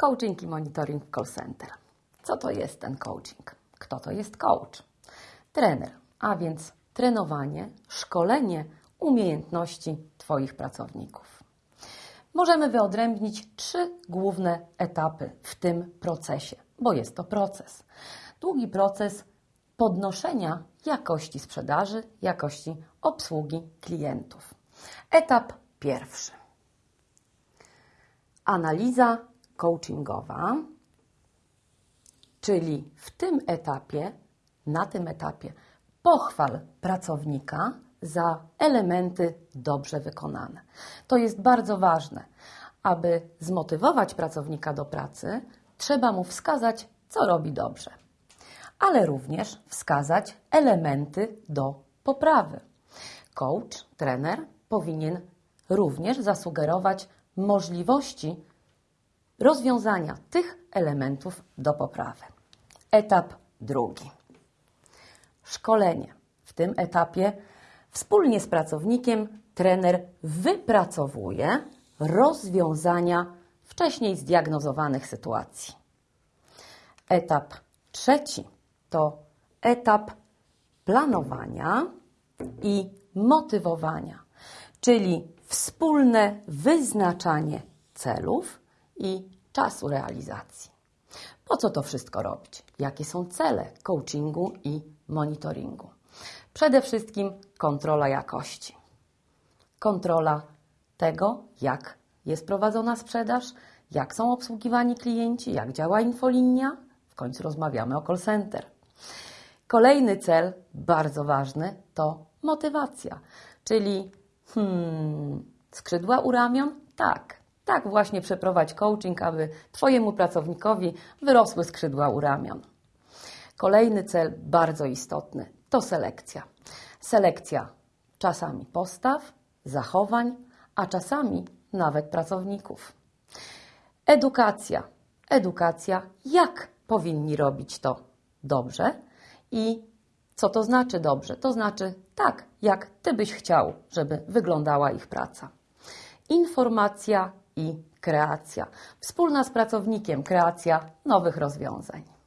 Coaching i monitoring call center. Co to jest ten coaching? Kto to jest coach? Trener, a więc trenowanie, szkolenie umiejętności Twoich pracowników. Możemy wyodrębnić trzy główne etapy w tym procesie, bo jest to proces. Długi proces podnoszenia jakości sprzedaży, jakości obsługi klientów. Etap pierwszy. Analiza coachingowa, czyli w tym etapie, na tym etapie pochwal pracownika za elementy dobrze wykonane. To jest bardzo ważne. Aby zmotywować pracownika do pracy, trzeba mu wskazać, co robi dobrze, ale również wskazać elementy do poprawy. Coach, trener powinien również zasugerować możliwości rozwiązania tych elementów do poprawy. Etap drugi. Szkolenie. W tym etapie wspólnie z pracownikiem trener wypracowuje rozwiązania wcześniej zdiagnozowanych sytuacji. Etap trzeci to etap planowania i motywowania, czyli wspólne wyznaczanie celów i czasu realizacji. Po co to wszystko robić? Jakie są cele coachingu i monitoringu? Przede wszystkim kontrola jakości. Kontrola tego, jak jest prowadzona sprzedaż, jak są obsługiwani klienci, jak działa infolinia. W końcu rozmawiamy o call center. Kolejny cel, bardzo ważny, to motywacja, czyli hmm, skrzydła u ramion? Tak, tak właśnie przeprowadź coaching, aby Twojemu pracownikowi wyrosły skrzydła u ramion. Kolejny cel, bardzo istotny, to selekcja. Selekcja czasami postaw, zachowań, a czasami nawet pracowników. Edukacja. Edukacja, jak powinni robić to dobrze i co to znaczy dobrze? To znaczy tak, jak Ty byś chciał, żeby wyglądała ich praca. Informacja i kreacja. Wspólna z pracownikiem kreacja nowych rozwiązań.